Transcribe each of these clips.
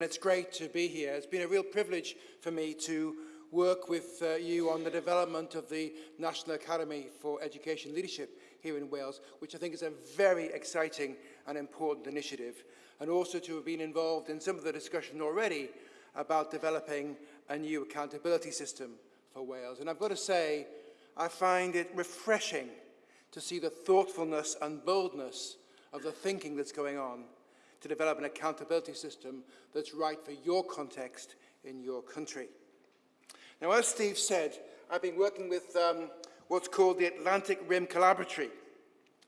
It's great to be here. It's been a real privilege for me to work with uh, you on the development of the National Academy for Education Leadership here in Wales, which I think is a very exciting and important initiative, and also to have been involved in some of the discussion already about developing a new accountability system for Wales. And I've got to say, I find it refreshing to see the thoughtfulness and boldness of the thinking that's going on to develop an accountability system that's right for your context in your country. Now, as Steve said, I've been working with um, what's called the Atlantic Rim Collaboratory.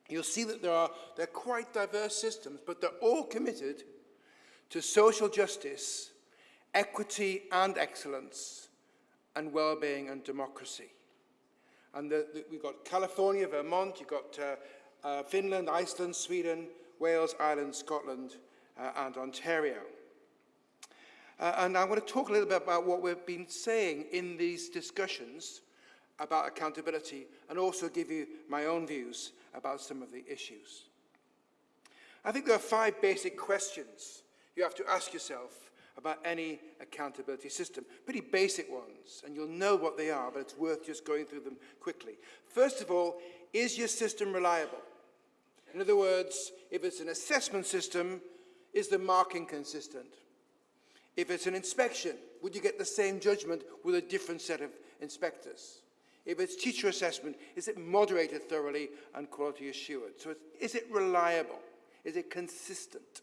You'll see that there are they're quite diverse systems, but they're all committed to social justice, equity and excellence, and well-being and democracy. And the, the, we've got California, Vermont, you've got uh, uh, Finland, Iceland, Sweden, Wales, Ireland, Scotland, and Ontario. Uh, and I want to talk a little bit about what we've been saying in these discussions about accountability and also give you my own views about some of the issues. I think there are five basic questions you have to ask yourself about any accountability system. Pretty basic ones, and you'll know what they are, but it's worth just going through them quickly. First of all, is your system reliable? In other words, if it's an assessment system, is the marking consistent? If it's an inspection, would you get the same judgment with a different set of inspectors? If it's teacher assessment, is it moderated thoroughly and quality assured? So is it reliable? Is it consistent?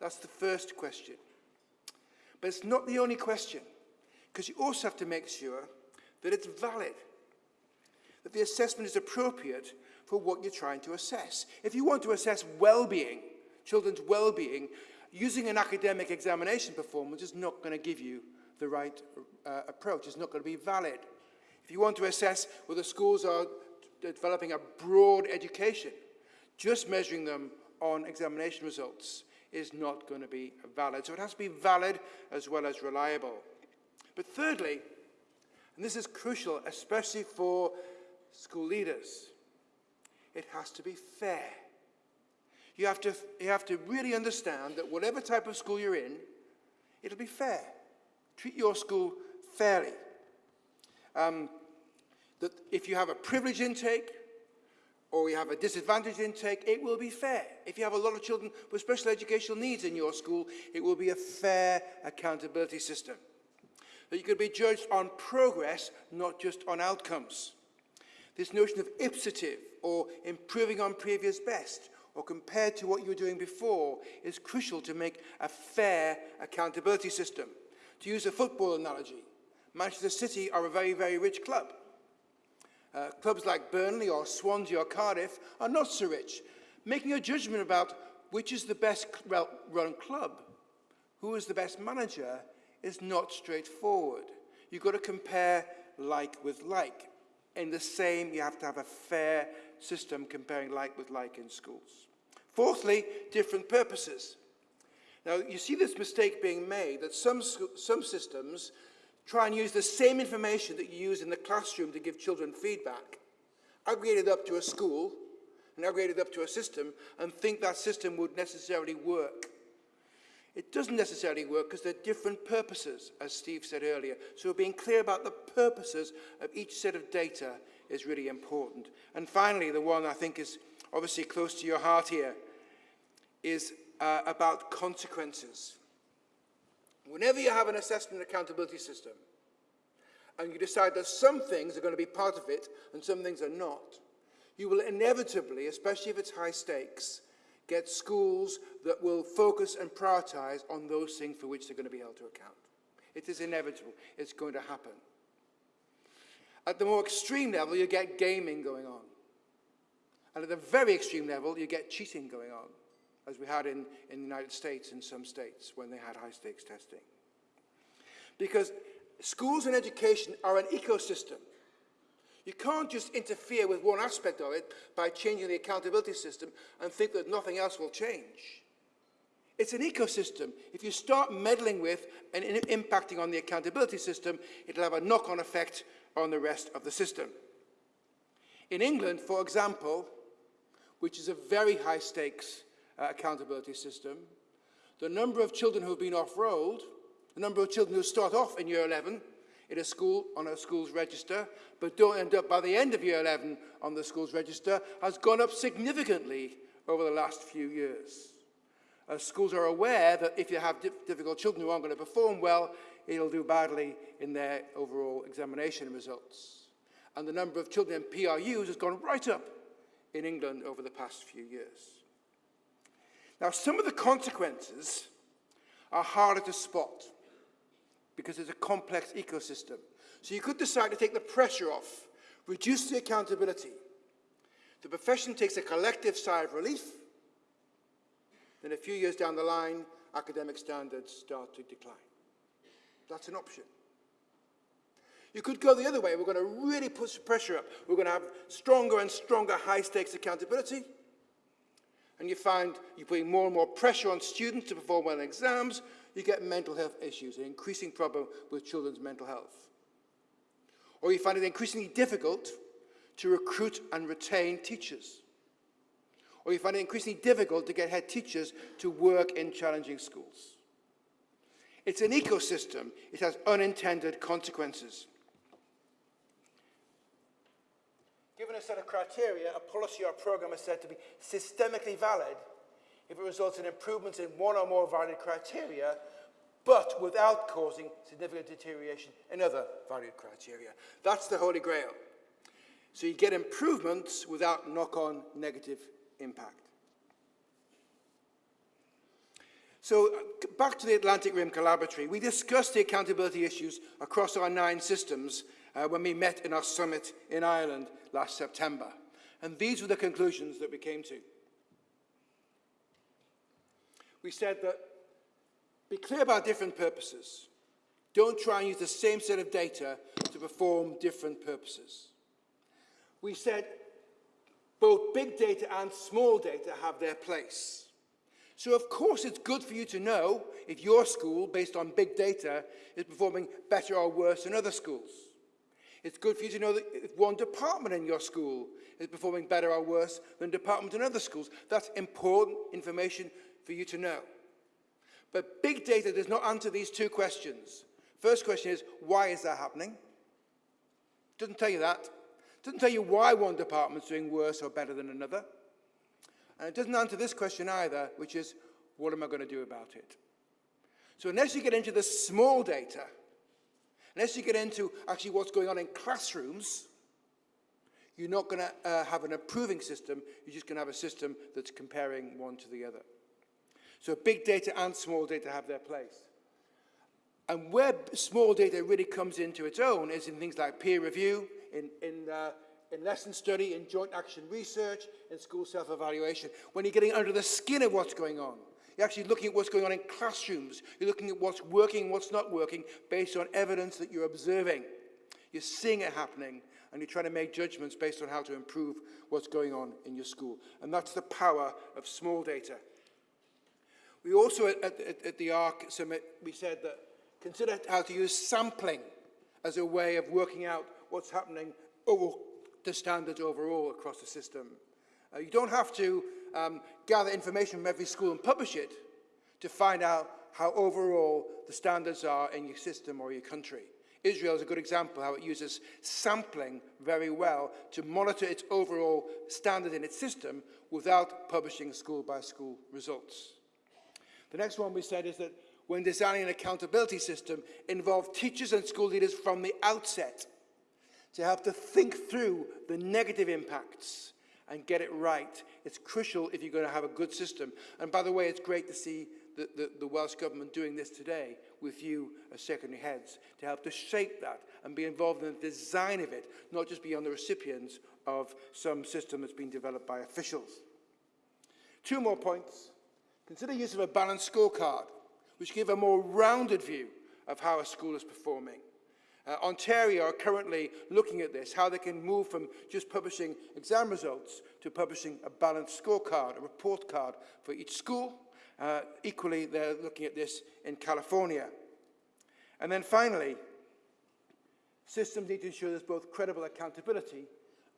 That's the first question. But it's not the only question, because you also have to make sure that it's valid, that the assessment is appropriate for what you're trying to assess. If you want to assess well-being, children's well-being, using an academic examination performance is not going to give you the right uh, approach. It's not going to be valid. If you want to assess whether schools are developing a broad education, just measuring them on examination results is not going to be valid. So it has to be valid as well as reliable. But thirdly, and this is crucial, especially for school leaders, it has to be fair. You have to, you have to really understand that whatever type of school you're in, it'll be fair. Treat your school fairly. Um, that if you have a privilege intake or you have a disadvantaged intake, it will be fair. If you have a lot of children with special educational needs in your school, it will be a fair accountability system. That you can be judged on progress, not just on outcomes. This notion of ipsative, or improving on previous best, or compared to what you were doing before, is crucial to make a fair accountability system. To use a football analogy, Manchester City are a very, very rich club. Uh, clubs like Burnley or Swansea or Cardiff are not so rich. Making a judgment about which is the best run club, who is the best manager, is not straightforward. You've got to compare like with like. In the same, you have to have a fair system comparing like with like in schools. Fourthly, different purposes. Now, you see this mistake being made that some, some systems try and use the same information that you use in the classroom to give children feedback, aggregate it up to a school, and aggregate it up to a system, and think that system would necessarily work. It doesn't necessarily work because there are different purposes, as Steve said earlier. So being clear about the purposes of each set of data is really important. And finally, the one I think is obviously close to your heart here is uh, about consequences. Whenever you have an assessment accountability system, and you decide that some things are going to be part of it and some things are not, you will inevitably, especially if it's high stakes, get schools that will focus and prioritize on those things for which they're going to be held to account. It is inevitable. It's going to happen. At the more extreme level, you get gaming going on. And at the very extreme level, you get cheating going on, as we had in, in the United States in some states when they had high-stakes testing. Because schools and education are an ecosystem. You can't just interfere with one aspect of it by changing the accountability system and think that nothing else will change. It's an ecosystem. If you start meddling with and impacting on the accountability system, it'll have a knock-on effect on the rest of the system. In England, for example, which is a very high stakes uh, accountability system, the number of children who have been off-rolled, the number of children who start off in year 11 in a school on a school's register, but don't end up by the end of year 11 on the school's register, has gone up significantly over the last few years. Uh, schools are aware that if you have difficult children who aren't going to perform well, it'll do badly in their overall examination results. And the number of children in PRUs has gone right up in England over the past few years. Now, some of the consequences are harder to spot because it's a complex ecosystem. So you could decide to take the pressure off, reduce the accountability. The profession takes a collective sigh of relief. Then a few years down the line, academic standards start to decline. That's an option. You could go the other way. We're going to really push pressure up. We're going to have stronger and stronger high-stakes accountability. And you find you're putting more and more pressure on students to perform well in exams, you get mental health issues, an increasing problem with children's mental health. Or you find it increasingly difficult to recruit and retain teachers. Or you find it increasingly difficult to get head teachers to work in challenging schools. It's an ecosystem. It has unintended consequences. Given a set of criteria, a policy or a program is said to be systemically valid if it results in improvements in one or more valued criteria, but without causing significant deterioration in other valued criteria. That's the holy grail. So you get improvements without knock-on negative impact. So uh, back to the Atlantic Rim Collaboratory, we discussed the accountability issues across our nine systems uh, when we met in our summit in Ireland last September. And these were the conclusions that we came to we said that be clear about different purposes. Don't try and use the same set of data to perform different purposes. We said both big data and small data have their place. So of course it's good for you to know if your school, based on big data, is performing better or worse than other schools. It's good for you to know that if one department in your school is performing better or worse than departments in other schools. That's important information for you to know. But big data does not answer these two questions. First question is, why is that happening? Doesn't tell you that. Doesn't tell you why one department's doing worse or better than another. And it doesn't answer this question either, which is, what am I going to do about it? So unless you get into the small data, unless you get into actually what's going on in classrooms, you're not going to uh, have an approving system. You're just going to have a system that's comparing one to the other. So big data and small data have their place. And where small data really comes into its own is in things like peer review, in, in, uh, in lesson study, in joint action research, in school self-evaluation. When you're getting under the skin of what's going on, you're actually looking at what's going on in classrooms. You're looking at what's working, what's not working, based on evidence that you're observing. You're seeing it happening, and you're trying to make judgments based on how to improve what's going on in your school. And that's the power of small data. We also, at, at, at the ARC Summit, we said that consider how to use sampling as a way of working out what's happening over the standards overall across the system. Uh, you don't have to um, gather information from every school and publish it to find out how overall the standards are in your system or your country. Israel is a good example how it uses sampling very well to monitor its overall standard in its system without publishing school-by-school -school results. The next one we said is that when designing an accountability system, involve teachers and school leaders from the outset to help to think through the negative impacts and get it right. It's crucial if you're going to have a good system. And by the way, it's great to see the, the, the Welsh Government doing this today with you as secondary heads to help to shape that and be involved in the design of it, not just be on the recipients of some system that's been developed by officials. Two more points. Consider use of a balanced scorecard, which give a more rounded view of how a school is performing. Uh, Ontario are currently looking at this, how they can move from just publishing exam results to publishing a balanced scorecard, a report card for each school. Uh, equally, they're looking at this in California. And then finally, systems need to ensure there's both credible accountability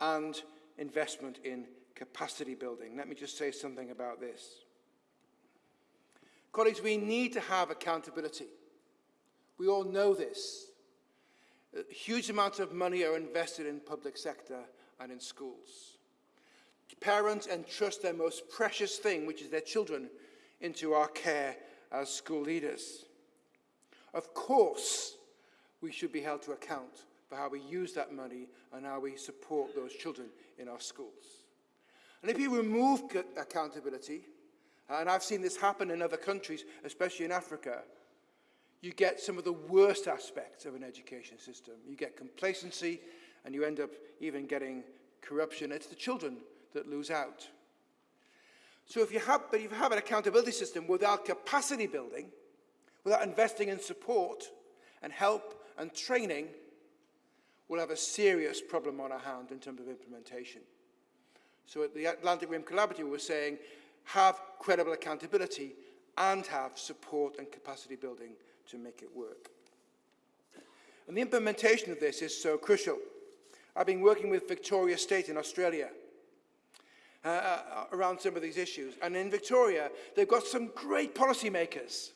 and investment in capacity building. Let me just say something about this. Colleagues, we need to have accountability. We all know this. Huge amounts of money are invested in public sector and in schools. Parents entrust their most precious thing, which is their children, into our care as school leaders. Of course, we should be held to account for how we use that money and how we support those children in our schools. And if you remove accountability, and I've seen this happen in other countries, especially in Africa, you get some of the worst aspects of an education system. You get complacency, and you end up even getting corruption. It's the children that lose out. So if you have, but if you have an accountability system without capacity building, without investing in support and help and training, we'll have a serious problem on our hand in terms of implementation. So at the Atlantic Rim Collaborative, we're saying have credible accountability and have support and capacity building to make it work. And the implementation of this is so crucial. I've been working with Victoria State in Australia uh, uh, around some of these issues. And in Victoria, they've got some great policymakers,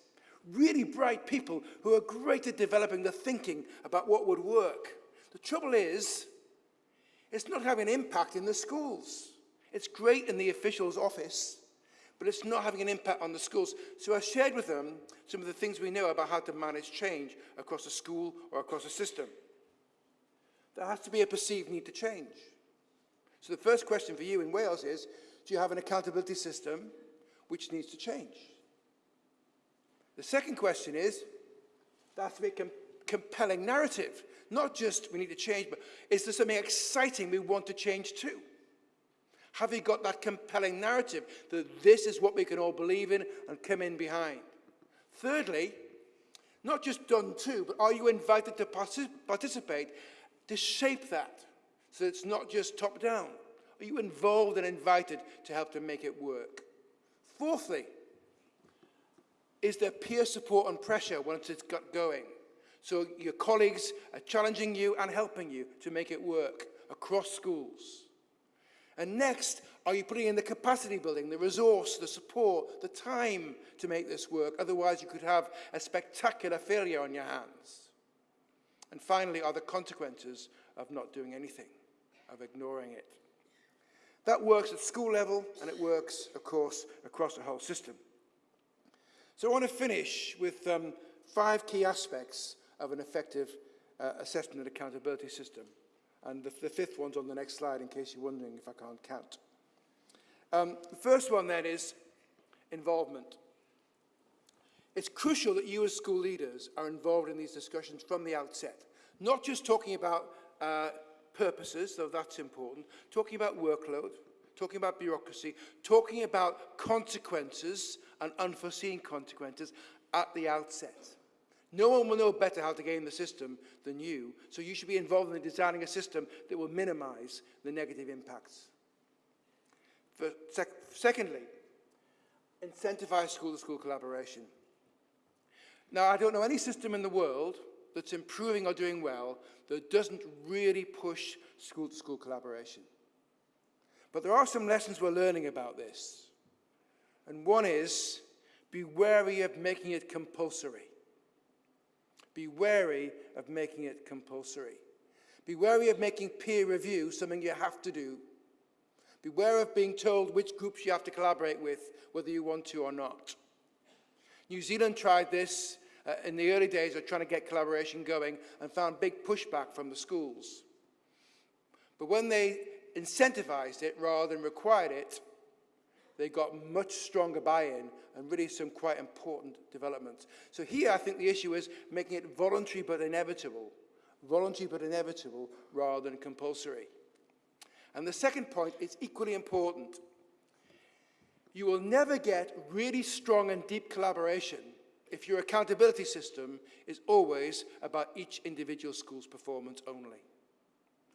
really bright people who are great at developing the thinking about what would work. The trouble is, it's not having an impact in the schools. It's great in the official's office, but it's not having an impact on the schools. So I shared with them some of the things we know about how to manage change across a school or across a system. There has to be a perceived need to change. So the first question for you in Wales is, do you have an accountability system which needs to change? The second question is, there has to be a com compelling narrative. Not just we need to change, but is there something exciting we want to change to? Have you got that compelling narrative that this is what we can all believe in and come in behind? Thirdly, not just done to, but are you invited to partic participate to shape that so it's not just top down? Are you involved and invited to help to make it work? Fourthly, is there peer support and pressure once it's got going? So your colleagues are challenging you and helping you to make it work across schools. And next, are you putting in the capacity building, the resource, the support, the time to make this work? Otherwise, you could have a spectacular failure on your hands. And finally, are the consequences of not doing anything, of ignoring it? That works at school level, and it works, of course, across the whole system. So I want to finish with um, five key aspects of an effective uh, assessment and accountability system. And the, the fifth one's on the next slide in case you're wondering if I can't count. Um, the first one then is involvement. It's crucial that you as school leaders are involved in these discussions from the outset. Not just talking about uh, purposes, though that's important, talking about workload, talking about bureaucracy, talking about consequences and unforeseen consequences at the outset. No one will know better how to game the system than you, so you should be involved in designing a system that will minimize the negative impacts. For sec secondly, incentivize school-to-school -school collaboration. Now, I don't know any system in the world that's improving or doing well that doesn't really push school-to-school -school collaboration. But there are some lessons we're learning about this. And one is, be wary of making it compulsory. Be wary of making it compulsory. Be wary of making peer review something you have to do. Beware of being told which groups you have to collaborate with, whether you want to or not. New Zealand tried this uh, in the early days of trying to get collaboration going and found big pushback from the schools. But when they incentivized it rather than required it, they got much stronger buy-in and really some quite important developments. So here I think the issue is making it voluntary but inevitable. Voluntary but inevitable rather than compulsory. And the second point is equally important. You will never get really strong and deep collaboration if your accountability system is always about each individual school's performance only.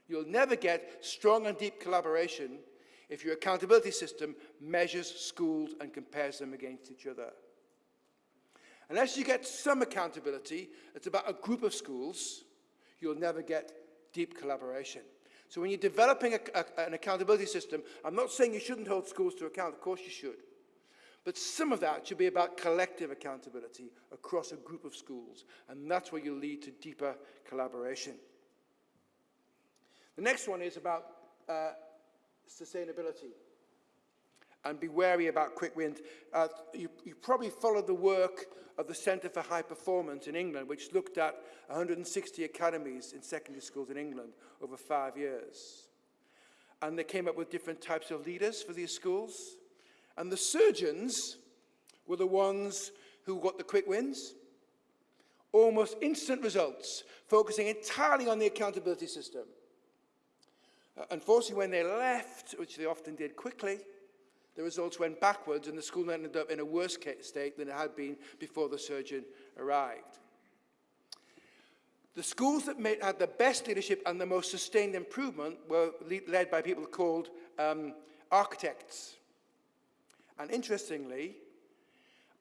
You'll never get strong and deep collaboration if your accountability system measures schools and compares them against each other. Unless you get some accountability, it's about a group of schools, you'll never get deep collaboration. So when you're developing a, a, an accountability system, I'm not saying you shouldn't hold schools to account, of course you should. But some of that should be about collective accountability across a group of schools, and that's where you lead to deeper collaboration. The next one is about uh, sustainability. And be wary about quick wins. Uh, you, you probably followed the work of the Centre for High Performance in England, which looked at 160 academies in secondary schools in England over five years. And they came up with different types of leaders for these schools. And the surgeons were the ones who got the quick wins, almost instant results, focusing entirely on the accountability system. Uh, unfortunately, when they left, which they often did quickly, the results went backwards and the school ended up in a worse state than it had been before the surgeon arrived. The schools that made, had the best leadership and the most sustained improvement were led by people called um, architects. And interestingly,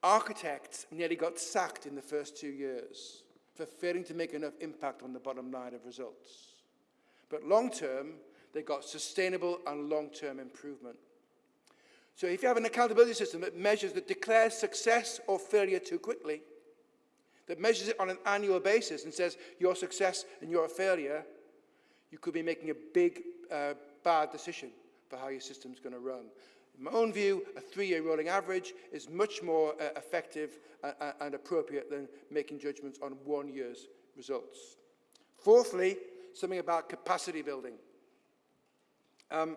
architects nearly got sacked in the first two years for failing to make enough impact on the bottom line of results. But long term, they got sustainable and long-term improvement. So if you have an accountability system that measures, that declares success or failure too quickly, that measures it on an annual basis and says your success and your failure, you could be making a big, uh, bad decision for how your system's going to run. In my own view, a three-year rolling average is much more uh, effective uh, uh, and appropriate than making judgments on one year's results. Fourthly, something about capacity building. Um,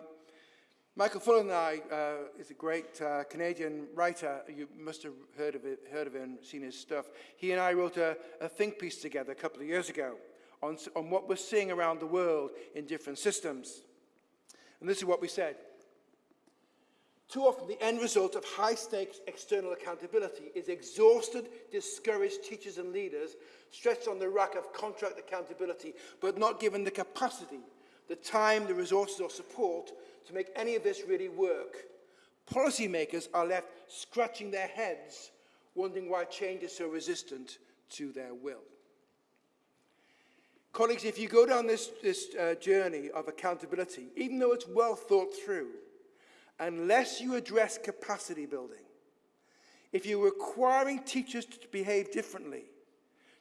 Michael Fullan I uh, is a great uh, Canadian writer. You must have heard of, it, heard of him, seen his stuff. He and I wrote a, a think piece together a couple of years ago on, on what we're seeing around the world in different systems. And this is what we said. Too often, the end result of high-stakes external accountability is exhausted, discouraged teachers and leaders stretched on the rack of contract accountability, but not given the capacity the time, the resources or support to make any of this really work. Policymakers are left scratching their heads, wondering why change is so resistant to their will. Colleagues, if you go down this, this uh, journey of accountability, even though it's well thought through, unless you address capacity building, if you're requiring teachers to behave differently,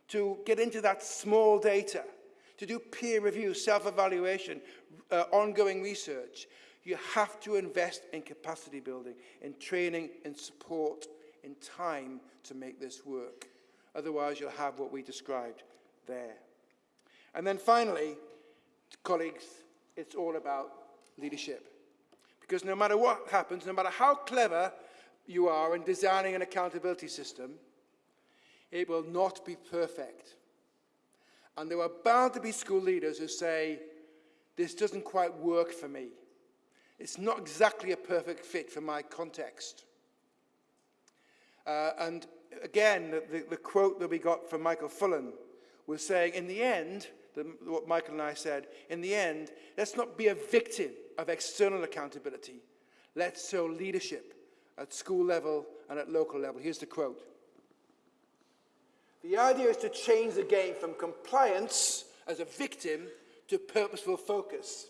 to get into that small data, to do peer review, self-evaluation, uh, ongoing research, you have to invest in capacity building, in training, in support, in time to make this work. Otherwise, you'll have what we described there. And then finally, colleagues, it's all about leadership. Because no matter what happens, no matter how clever you are in designing an accountability system, it will not be perfect. And there are bound to be school leaders who say, this doesn't quite work for me. It's not exactly a perfect fit for my context. Uh, and again, the, the, the, quote that we got from Michael Fullan was saying, in the end, the, what Michael and I said, in the end, let's not be a victim of external accountability. Let's show leadership at school level and at local level. Here's the quote. The idea is to change the game from compliance as a victim to purposeful focus.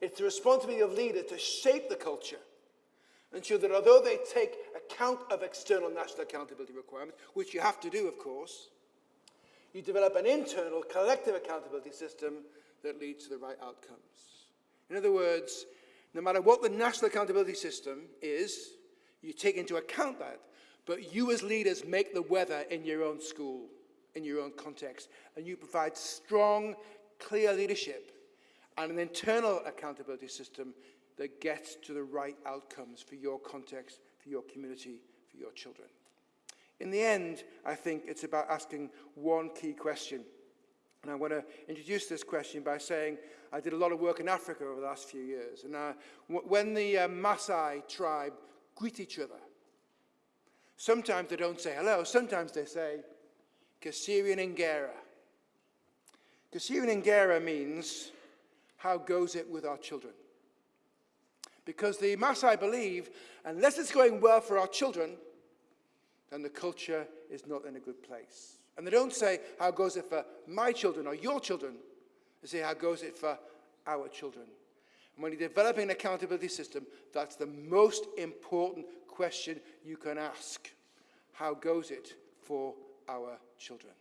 It's the responsibility of leaders to shape the culture, and ensure that although they take account of external national accountability requirements, which you have to do, of course, you develop an internal collective accountability system that leads to the right outcomes. In other words, no matter what the national accountability system is, you take into account that but you as leaders make the weather in your own school, in your own context, and you provide strong, clear leadership and an internal accountability system that gets to the right outcomes for your context, for your community, for your children. In the end, I think it's about asking one key question. And I want to introduce this question by saying I did a lot of work in Africa over the last few years. And uh, when the uh, Maasai tribe greet each other, Sometimes they don't say hello. Sometimes they say, Kasserian Ingera. Kasserian means, how goes it with our children? Because the Maasai believe, unless it's going well for our children, then the culture is not in a good place. And they don't say, how goes it for my children or your children? They say, how goes it for our children? And when you're developing an accountability system, that's the most important question you can ask. How goes it for our children?